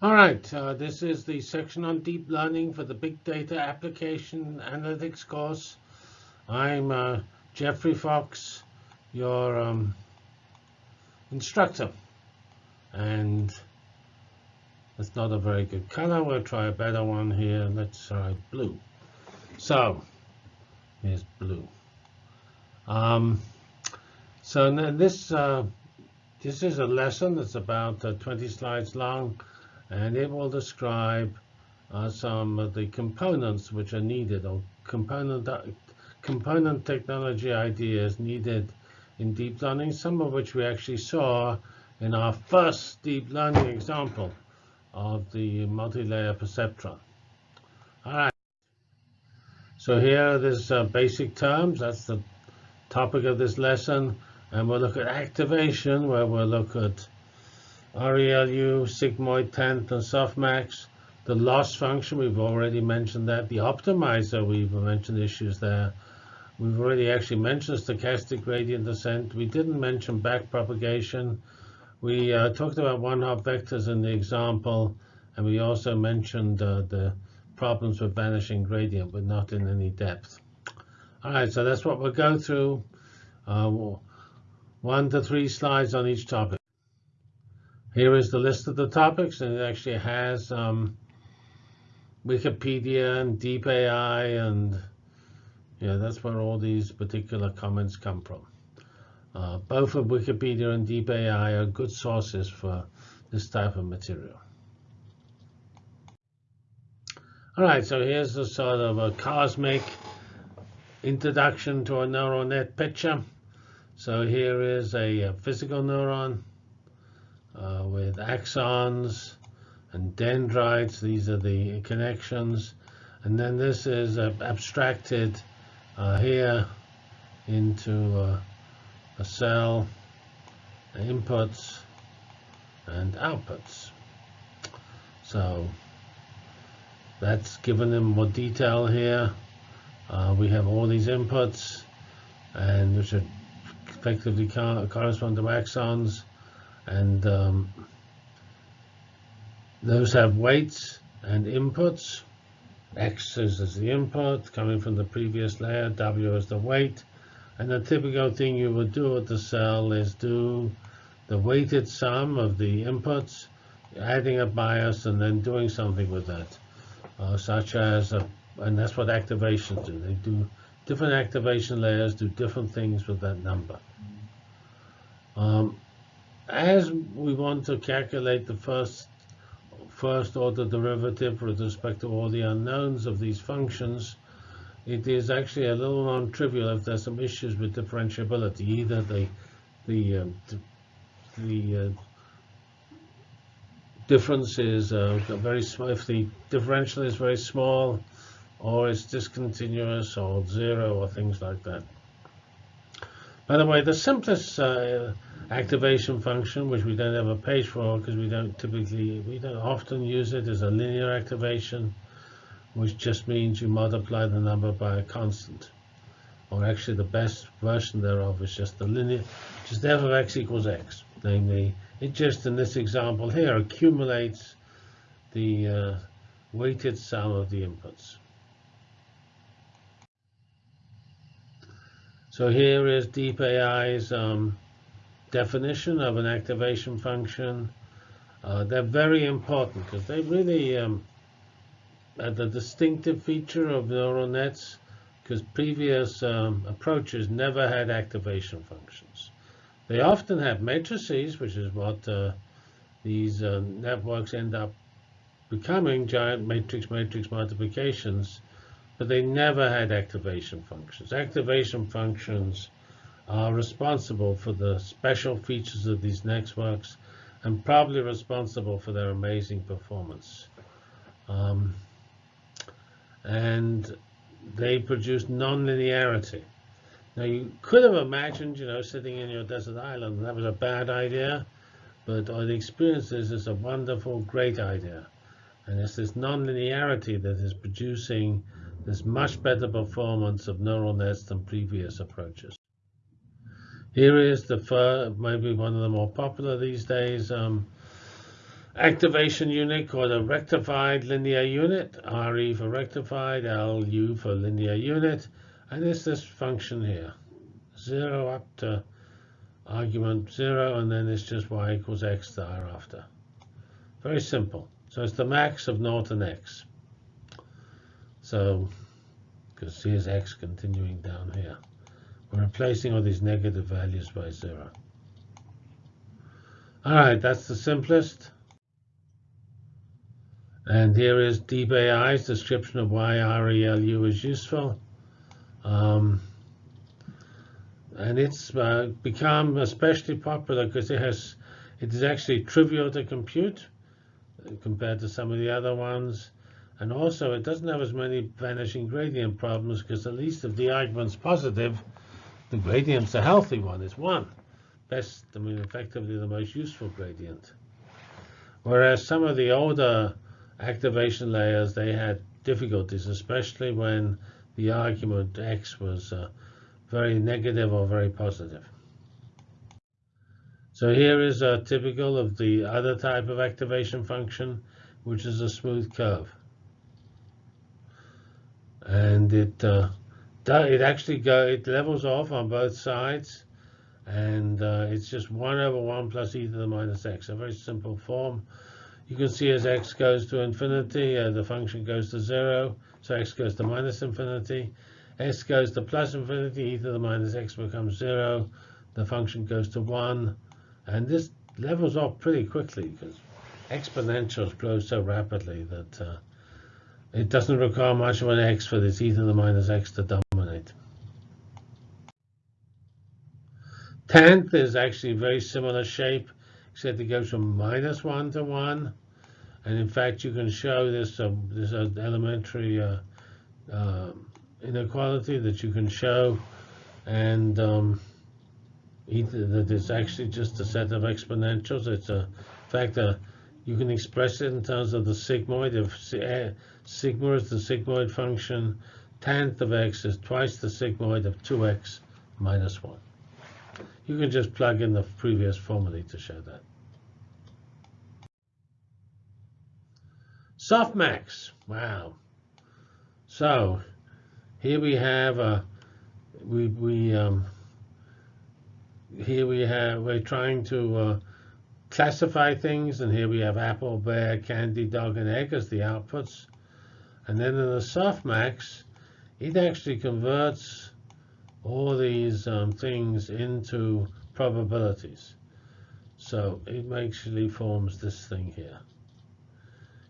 All right, uh, this is the section on deep learning for the Big Data Application Analytics course. I'm uh, Geoffrey Fox, your um, instructor. And it's not a very good color. We'll try a better one here. Let's try blue. So here's blue. Um, so this uh, this is a lesson that's about uh, 20 slides long and it will describe uh, some of the components which are needed or component component technology ideas needed in deep learning, some of which we actually saw in our first deep learning example of the multi-layer perceptron. All right. So here are these uh, basic terms. That's the topic of this lesson. And we'll look at activation, where we'll look at ReLU, sigmoid tanh, and softmax. The loss function, we've already mentioned that. The optimizer, we've mentioned issues there. We've already actually mentioned stochastic gradient descent. We didn't mention backpropagation. We uh, talked about one-hot vectors in the example, and we also mentioned uh, the problems with vanishing gradient, but not in any depth. All right, so that's what we'll go through. Uh, one to three slides on each topic. Here is the list of the topics, and it actually has um, Wikipedia and deep AI, and yeah, that's where all these particular comments come from. Uh, both of Wikipedia and deep AI are good sources for this type of material. All right, so here's a sort of a cosmic introduction to a neural net picture. So here is a, a physical neuron uh, with axons and dendrites. These are the connections. And then this is abstracted uh, here into uh, a cell, inputs and outputs. So that's given them more detail here. Uh, we have all these inputs, and which are effectively correspond to axons and um, those have weights and inputs. X is the input coming from the previous layer, W is the weight. And the typical thing you would do with the cell is do the weighted sum of the inputs, adding a bias, and then doing something with that, uh, such as, a, and that's what activations do. They do different activation layers, do different things with that number. Um, as we want to calculate the first first order derivative with respect to all the unknowns of these functions, it is actually a little non-trivial if there's some issues with differentiability. Either the the uh, the uh, difference is uh, very small, if the differential is very small, or it's discontinuous, or zero, or things like that. By the way, the simplest uh, activation function, which we don't have a page for because we don't typically, we don't often use it, is a linear activation, which just means you multiply the number by a constant. Or actually, the best version thereof is just the linear, just f of x equals x. Namely, it just in this example here accumulates the uh, weighted sum of the inputs. So here is DeepAI's um, definition of an activation function. Uh, they're very important because they really um, are the distinctive feature of neural nets because previous um, approaches never had activation functions. They often have matrices, which is what uh, these uh, networks end up becoming, giant matrix-matrix multiplications but they never had activation functions. Activation functions are responsible for the special features of these networks and probably responsible for their amazing performance. Um, and they produce nonlinearity. Now, you could have imagined, you know, sitting in your desert island, that was a bad idea, but the experience is it's a wonderful, great idea. And it's this nonlinearity that is producing this much better performance of neural nets than previous approaches. Here is the first, maybe one of the more popular these days, um, activation unit called a rectified linear unit, RE for rectified, LU for linear unit, and it's this function here, 0 up to argument 0, and then it's just y equals x thereafter. Very simple. So it's the max of and x. So, because here's x continuing down here. We're replacing all these negative values by 0. All right, that's the simplest. And here is DeepAI's description of why RELU is useful. Um, and it's uh, become especially popular because it has it is actually trivial to compute compared to some of the other ones. And also, it doesn't have as many vanishing gradient problems because at least if the argument's positive, the gradient's a healthy one. It's one. Best, I mean, effectively the most useful gradient. Whereas some of the older activation layers, they had difficulties, especially when the argument x was uh, very negative or very positive. So here is a typical of the other type of activation function, which is a smooth curve. And it uh, it actually go, it levels off on both sides. And uh, it's just 1 over 1 plus e to the minus x, a very simple form. You can see as x goes to infinity, uh, the function goes to 0. So x goes to minus infinity. s goes to plus infinity, e to the minus x becomes 0. The function goes to 1. And this levels off pretty quickly because exponentials grow so rapidly that uh, it doesn't require much of an x for this e to the minus x to. Tanh is actually very similar shape, except it goes from minus 1 to 1. And in fact, you can show this, um, uh, this elementary uh, uh, inequality that you can show. And um, that it's actually just a set of exponentials. It's a factor. You can express it in terms of the sigmoid. If eh, sigma is the sigmoid function, tanh of x is twice the sigmoid of 2x minus 1. You can just plug in the previous formula to show that. Softmax. Wow. So here we have a we we um, here we have we're trying to uh, classify things, and here we have apple, bear, candy, dog, and egg as the outputs. And then in the softmax, it actually converts all these um, things into probabilities. So it actually forms this thing here.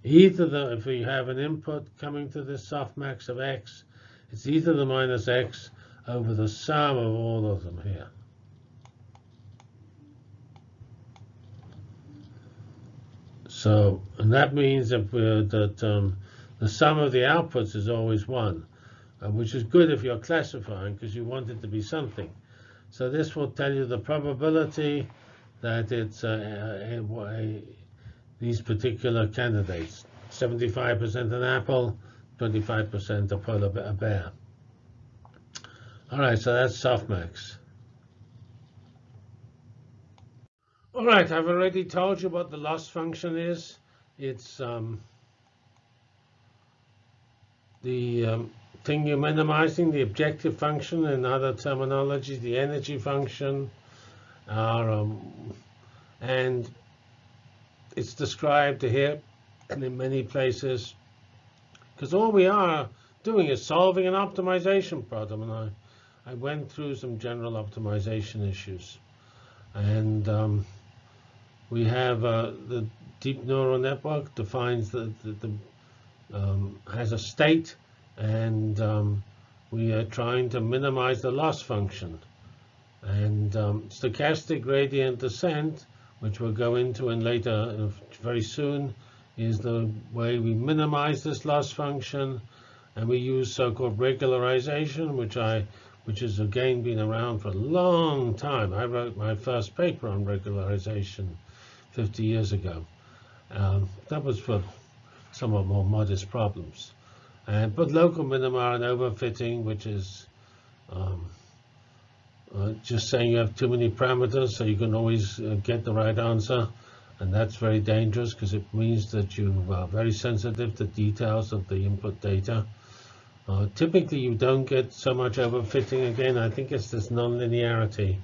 Either the, if we have an input coming to this softmax of x, it's either the minus x over the sum of all of them here. So, and that means that, that um, the sum of the outputs is always 1 which is good if you're classifying because you want it to be something. So this will tell you the probability that it's uh, a, a, these particular candidates. 75% an apple, 25% a polar a bear. All right, so that's softmax. All right, I've already told you what the loss function is. It's um, the um, thing you're minimizing, the objective function, in other terminology, the energy function, are, um, and it's described here and in many places, because all we are doing is solving an optimization problem. And I, I went through some general optimization issues. And um, we have uh, the deep neural network defines the, the, the um, has a state and um, we are trying to minimize the loss function. And um, stochastic gradient descent, which we'll go into in later uh, very soon, is the way we minimize this loss function. And we use so-called regularization, which I which has again been around for a long time. I wrote my first paper on regularization 50 years ago. Um, that was for somewhat more modest problems. And but local minima and overfitting, which is um, uh, just saying you have too many parameters so you can always uh, get the right answer. And that's very dangerous because it means that you are very sensitive to details of the input data. Uh, typically, you don't get so much overfitting again. I think it's this nonlinearity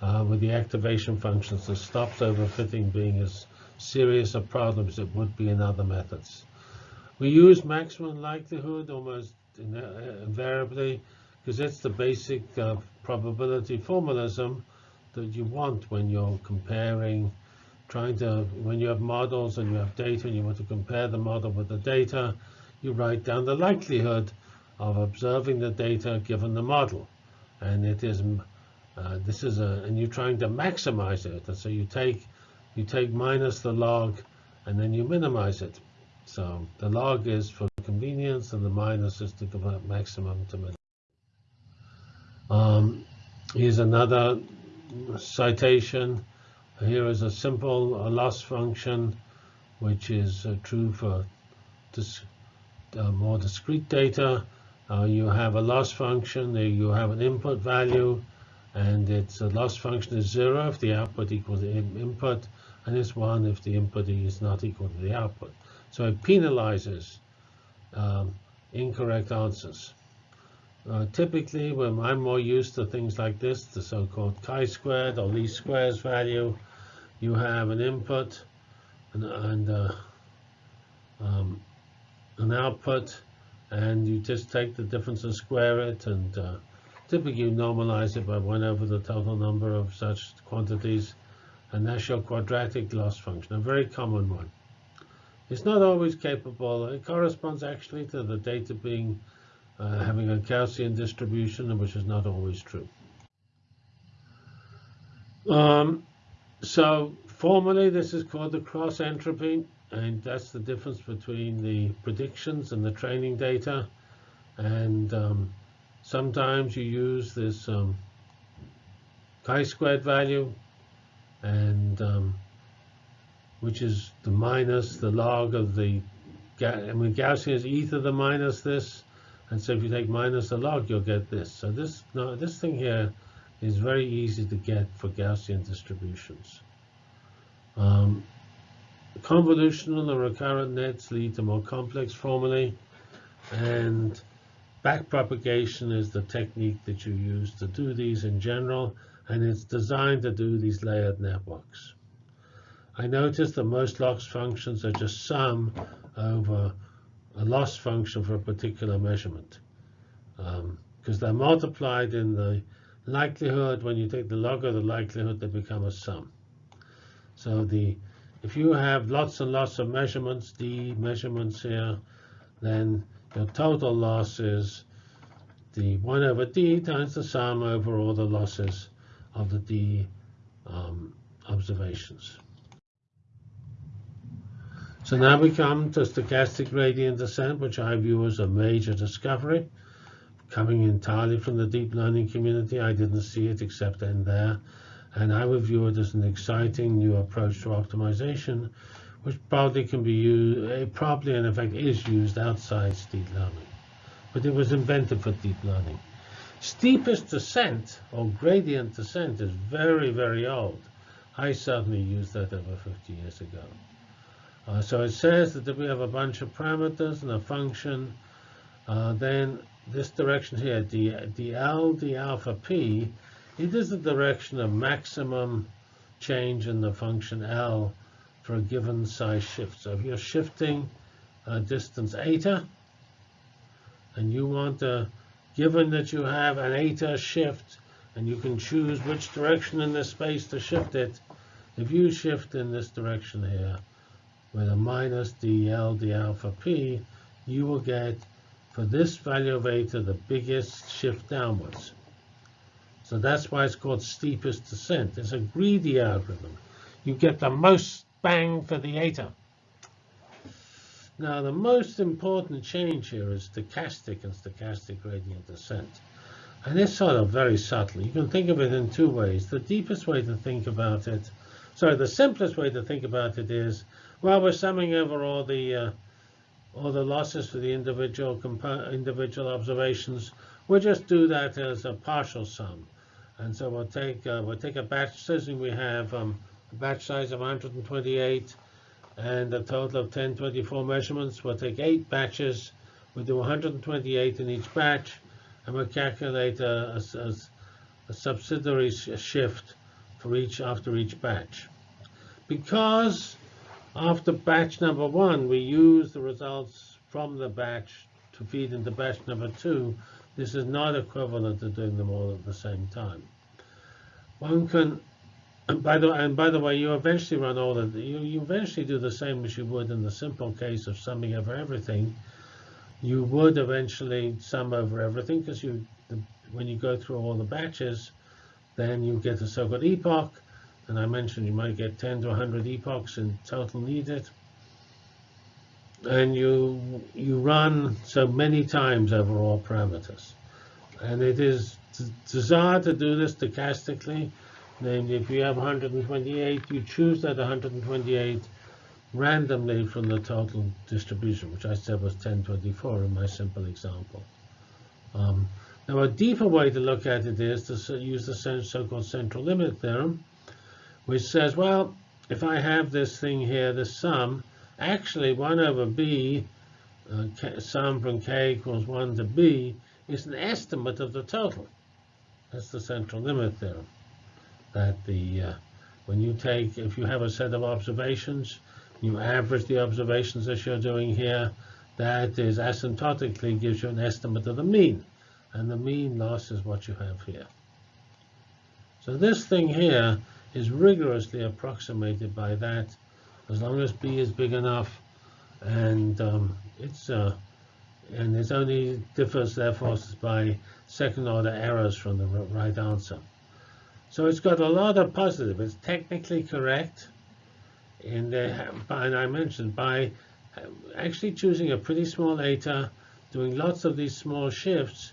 uh, with the activation functions that stops overfitting being as serious a problem as it would be in other methods. We use maximum likelihood almost invariably because it's the basic uh, probability formalism that you want when you're comparing, trying to, when you have models and you have data and you want to compare the model with the data, you write down the likelihood of observing the data given the model. And it is, uh, this is a, and you're trying to maximize it. And so you take, you take minus the log and then you minimize it. So the log is for convenience and the minus is to convert maximum to minimum. Um, here's another citation. Here is a simple loss function, which is uh, true for dis uh, more discrete data. Uh, you have a loss function, you have an input value, and its a loss function is zero if the output equals the in input, and it's one if the input is not equal to the output. So it penalizes um, incorrect answers. Uh, typically, when I'm more used to things like this, the so-called chi-squared or least squares value, you have an input and, and uh, um, an output, and you just take the difference and square it, and uh, typically you normalize it by 1 over the total number of such quantities, and that's your quadratic loss function, a very common one. It's not always capable. It corresponds actually to the data being uh, having a Gaussian distribution, which is not always true. Um, so formally, this is called the cross entropy, and that's the difference between the predictions and the training data. And um, sometimes you use this um, chi-squared value, and um, which is the minus the log of the, I mean, Gaussian is e to the minus this. And so if you take minus the log, you'll get this. So this, no, this thing here is very easy to get for Gaussian distributions. Um, convolutional and recurrent nets lead to more complex formulae. And backpropagation is the technique that you use to do these in general. And it's designed to do these layered networks. I notice that most loss functions are just sum over a loss function for a particular measurement because um, they're multiplied in the likelihood. When you take the log of the likelihood, they become a sum. So the if you have lots and lots of measurements, d measurements here, then your total loss is the 1 over d times the sum over all the losses of the d um, observations. So now we come to stochastic gradient descent, which I view as a major discovery. Coming entirely from the deep learning community, I didn't see it except in there. And I would view it as an exciting new approach to optimization, which probably can be used, eh, probably in effect is used outside deep learning. But it was invented for deep learning. Steepest descent, or gradient descent, is very, very old. I certainly used that over 50 years ago. Uh, so it says that if we have a bunch of parameters and a function, uh, then this direction here, d, dl, d alpha p, it is the direction of maximum change in the function L for a given size shift. So if you're shifting a distance eta, and you want to, given that you have an eta shift, and you can choose which direction in this space to shift it, if you shift in this direction here, with a minus dl d alpha p, you will get, for this value of eta, the biggest shift downwards. So that's why it's called steepest descent. It's a greedy algorithm. You get the most bang for the eta. Now, the most important change here is stochastic and stochastic gradient descent. And it's sort of very subtle. You can think of it in two ways. The deepest way to think about it, sorry, the simplest way to think about it is well, we're summing over all the uh, all the losses for the individual individual observations. We'll just do that as a partial sum, and so we'll take uh, we'll take a batch. Supposing we have um, a batch size of 128, and a total of 1024 measurements. We'll take eight batches. We'll do 128 in each batch, and we'll calculate a, a, a subsidiary shift for each after each batch. Because after batch number one, we use the results from the batch to feed into batch number two, this is not equivalent to doing them all at the same time. One can, and by the and by the way, you eventually run all of the, you, you eventually do the same as you would in the simple case of summing over everything. You would eventually sum over everything because you, the, when you go through all the batches, then you get a so-called epoch, and I mentioned you might get 10 to 100 epochs in total needed and you you run so many times over all parameters. And it is desired to do this stochastically. Namely, if you have 128, you choose that 128 randomly from the total distribution, which I said was 1024 in my simple example. Um, now, a deeper way to look at it is to use the so-called central limit theorem, which says, well, if I have this thing here, the sum, Actually, 1 over b, uh, sum from k equals 1 to b, is an estimate of the total. That's the central limit theorem. That the uh, when you take, if you have a set of observations, you average the observations as you're doing here, that is asymptotically gives you an estimate of the mean. And the mean loss is what you have here. So this thing here is rigorously approximated by that as long as B is big enough, and um, it's uh, and it only differs therefore by second order errors from the right answer. So it's got a lot of positive. It's technically correct, and, and I mentioned by actually choosing a pretty small eta, doing lots of these small shifts,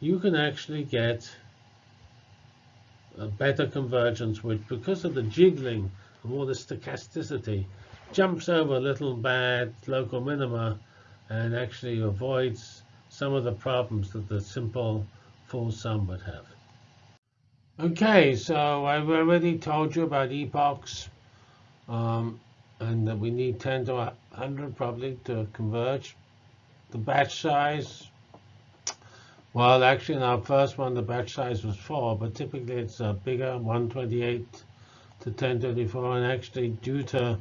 you can actually get better convergence, which because of the jiggling of all the stochasticity, jumps over little bad local minima and actually avoids some of the problems that the simple full sum would have. Okay, so I've already told you about epochs, um, and that we need 10 to 100 probably to converge. The batch size, well, actually in our first one, the batch size was 4, but typically it's a bigger, 128 to 1024, and actually due to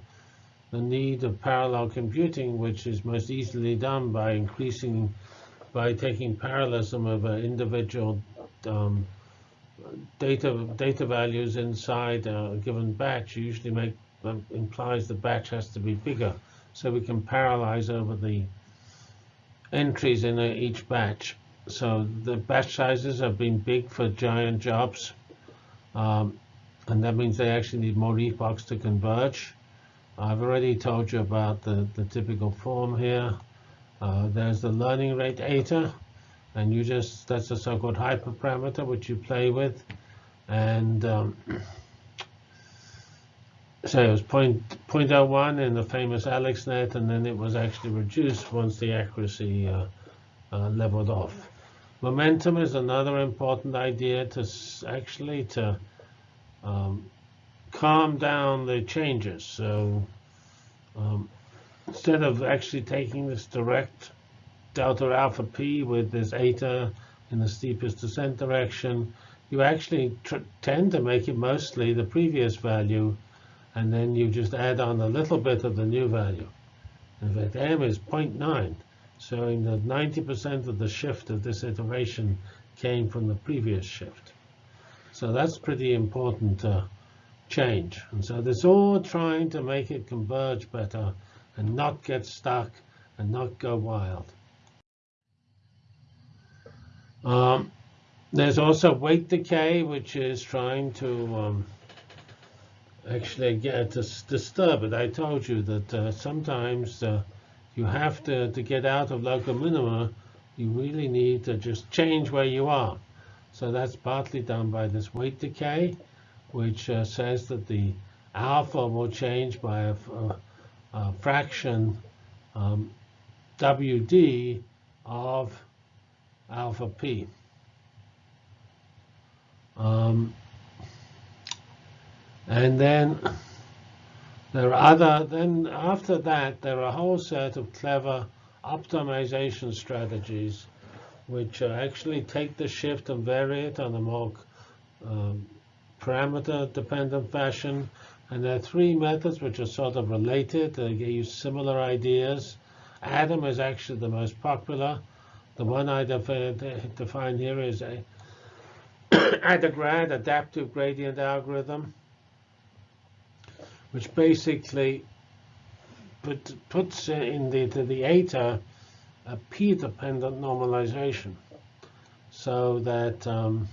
the need of parallel computing, which is most easily done by increasing, by taking parallelism of an individual um, data data values inside a given batch. Usually make um, implies the batch has to be bigger, so we can parallelize over the entries in each batch. So the batch sizes have been big for giant jobs, um, and that means they actually need more epochs to converge. I've already told you about the, the typical form here. Uh, there's the learning rate eta, and you just, that's a so-called hyperparameter which you play with. And um, so it was point, 0.01 in the famous AlexNet, and then it was actually reduced once the accuracy uh, uh, leveled off. Momentum is another important idea to actually to um, calm down the changes. So um, instead of actually taking this direct delta alpha p with this eta in the steepest descent direction, you actually tend to make it mostly the previous value, and then you just add on a little bit of the new value. In fact, m is 0.9, showing that 90% of the shift of this iteration came from the previous shift. So that's pretty important uh, change. And so this all trying to make it converge better and not get stuck and not go wild. Um, there's also weight decay, which is trying to um, actually get to disturb it. I told you that uh, sometimes uh, you have to, to get out of local minima, you really need to just change where you are. So that's partly done by this weight decay which uh, says that the alpha will change by a, a, a fraction um, WD of alpha P. Um, and then There are other, then after that, there are a whole set of clever optimization strategies which uh, actually take the shift and vary it on a more um, parameter-dependent fashion. And there are three methods which are sort of related. They use similar ideas. Adam is actually the most popular. The one I define here is a ADAGRAD, Adaptive Gradient Algorithm, which basically put, puts in the, the, the eta a p-dependent normalization so that um,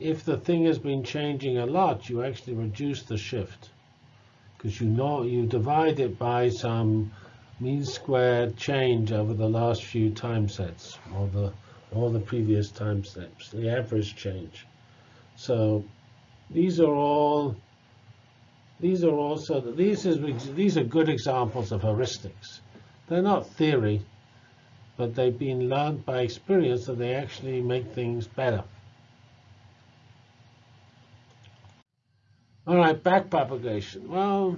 if the thing has been changing a lot, you actually reduce the shift because you know you divide it by some mean squared change over the last few time sets or the all the previous time steps, the average change. So these are all these are also these is these are good examples of heuristics. They're not theory, but they've been learned by experience that they actually make things better. All right, backpropagation. Well,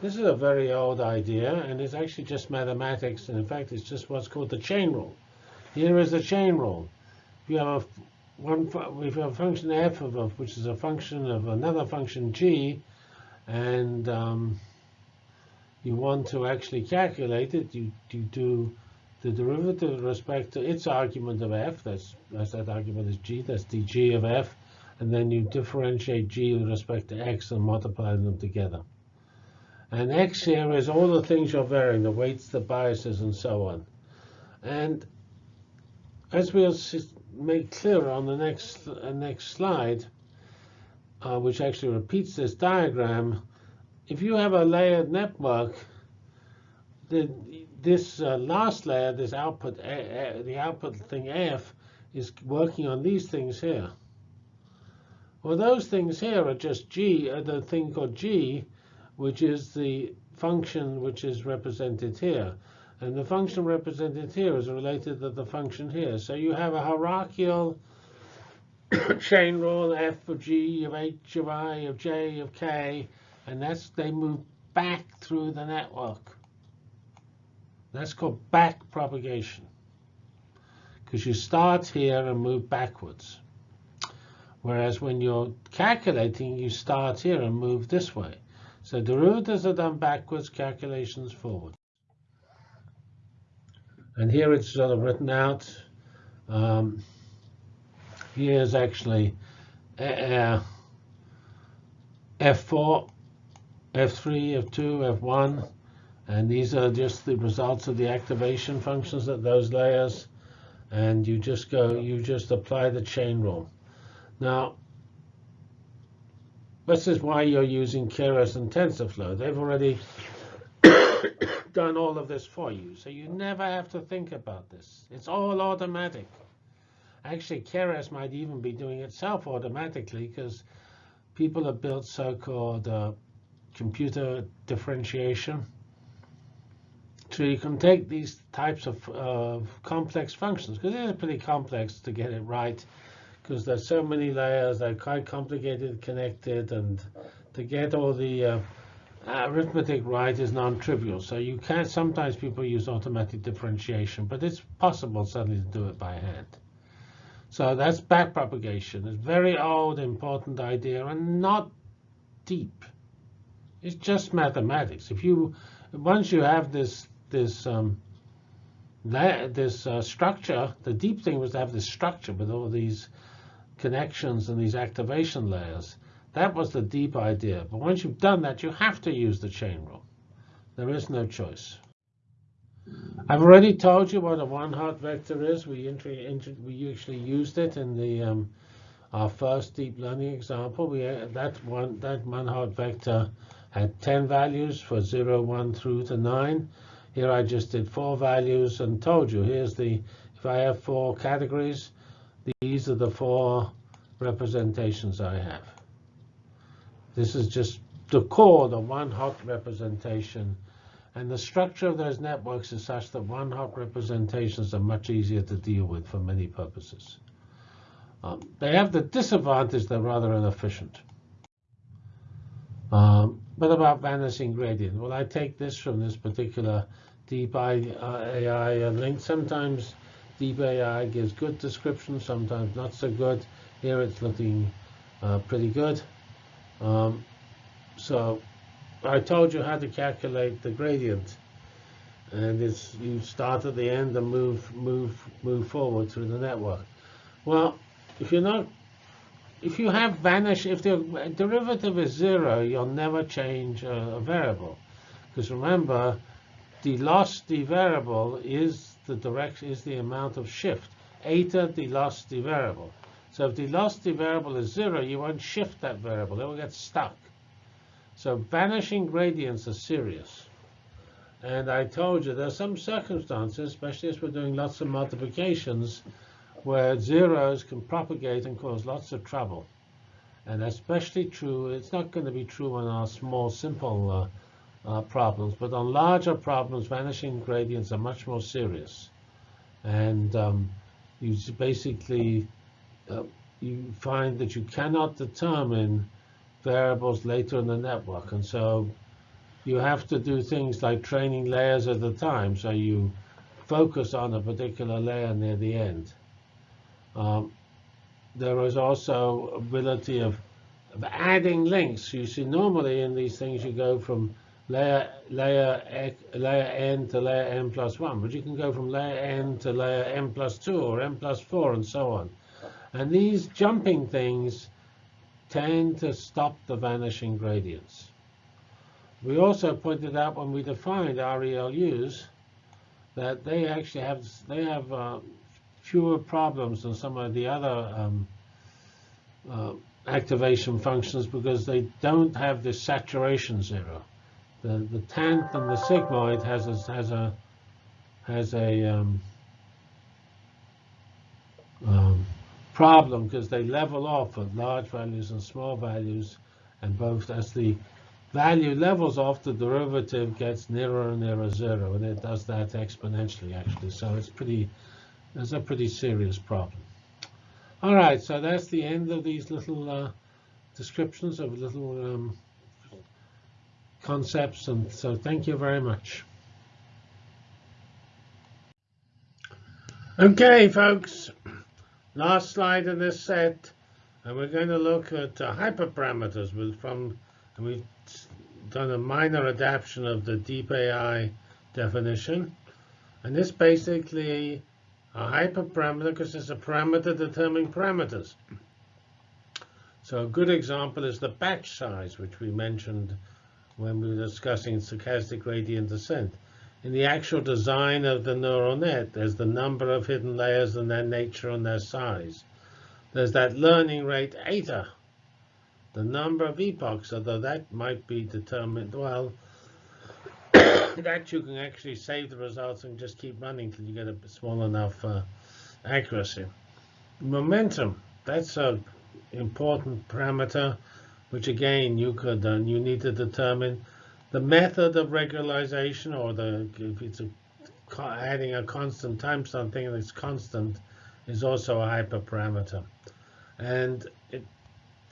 this is a very old idea, and it's actually just mathematics, and in fact, it's just what's called the chain rule. Here is the chain rule. You have a one, we have got a function f of which is a function of another function g, and um, you want to actually calculate it, you, you do the derivative with respect to its argument of f, that's, that's that argument is g, that's dg of f, and then you differentiate g with respect to x and multiply them together. And x here is all the things you're varying, the weights, the biases, and so on. And as we'll make clearer on the next uh, next slide, uh, which actually repeats this diagram, if you have a layered network, then this uh, last layer, this output, uh, the output thing F, is working on these things here. Well, those things here are just G, uh, the thing called G, which is the function which is represented here. And the function represented here is related to the function here. So you have a hierarchical chain rule, f of g, of h of i, of j, of k, and that's they move back through the network. That's called back propagation. Because you start here and move backwards. Whereas when you're calculating, you start here and move this way. So derivatives are done backwards, calculations forward. And here it's sort of written out. Um, here's actually uh, F4, F3, F2, F1. And these are just the results of the activation functions at those layers. And you just go, you just apply the chain rule. Now, this is why you're using Keras and TensorFlow. They've already done all of this for you. So you never have to think about this. It's all automatic. Actually, Keras might even be doing itself automatically because people have built so-called uh, computer differentiation. So you can take these types of uh, complex functions, because it is pretty complex to get it right because there's so many layers, they're quite complicated, connected, and to get all the uh, arithmetic right is non-trivial. So you can sometimes people use automatic differentiation, but it's possible suddenly to do it by hand. So that's backpropagation. It's a very old, important idea and not deep. It's just mathematics. If you once you have this this um, this uh, structure, the deep thing was to have this structure with all these connections and these activation layers. That was the deep idea. But once you've done that, you have to use the chain rule. There is no choice. I've already told you what a one-hot vector is. We, we actually used it in the um, our first deep learning example. We uh, that one that one-hot vector had 10 values for 0, 1 through to 9. Here I just did four values and told you here's the if I have four categories, these are the four representations I have. This is just the core, the one hot representation. And the structure of those networks is such that one hot representations are much easier to deal with for many purposes. Um, they have the disadvantage they're rather inefficient. Um, What about vanishing gradient? Well, I take this from this particular deep AI link. Sometimes deep AI gives good description, sometimes not so good. Here it's looking uh, pretty good. Um, so I told you how to calculate the gradient. And it's you start at the end and move move move forward through the network. Well, if you're not if you have vanish, if the derivative is zero, you'll never change a, variable. Because remember, the loss the variable is the direction is the amount of shift. Eta the loss the variable. So if the the variable is zero, you won't shift that variable. It will get stuck. So vanishing gradients are serious. And I told you there are some circumstances, especially as we're doing lots of multiplications, where zeros can propagate and cause lots of trouble. And especially true, it's not going to be true on our small, simple uh, uh, problems, but on larger problems, vanishing gradients are much more serious. And um, you basically, uh, you find that you cannot determine variables later in the network. And so you have to do things like training layers at a time. So you focus on a particular layer near the end. Um, there is also ability of, of adding links. You see, normally in these things, you go from layer layer layer n to layer n plus 1, but you can go from layer n to layer n plus 2 or n plus 4 and so on. And these jumping things tend to stop the vanishing gradients. We also pointed out when we defined RELUs that they actually have they have uh, fewer problems than some of the other um, uh, activation functions because they don't have this saturation zero. The the tanh and the sigmoid has a has a has a um, um, problem because they level off at large values and small values, and both as the value levels off, the derivative gets nearer and nearer zero, and it does that exponentially actually. So it's pretty it's a pretty serious problem. All right, so that's the end of these little uh, descriptions of little um, concepts. And so thank you very much. OK, folks, last slide in this set. And we're going to look at uh, hyperparameters with, from, and we've done a minor adaptation of the deep AI definition. And this basically a hyperparameter because it's a parameter determining parameters. So a good example is the batch size, which we mentioned when we were discussing stochastic gradient descent. In the actual design of the neural net, there's the number of hidden layers and their nature and their size. There's that learning rate eta, the number of epochs, although that might be determined, well, that you can actually save the results and just keep running till you get a small enough uh, accuracy. Momentum, that's an important parameter, which again you could uh, you need to determine the method of regularization or the if it's a, adding a constant time something that's constant is also a hyperparameter. And it,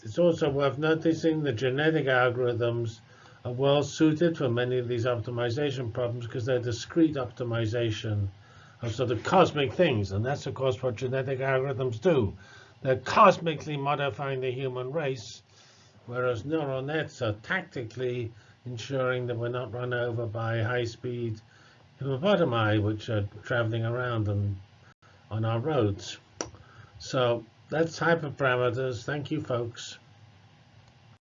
it's also worth noticing the genetic algorithms are well suited for many of these optimization problems because they're discrete optimization of sort of cosmic things. And that's, of course, what genetic algorithms do. They're cosmically modifying the human race, whereas neural nets are tactically ensuring that we're not run over by high-speed hippopotami, which are traveling around and on our roads. So that's hyperparameters. Thank you, folks.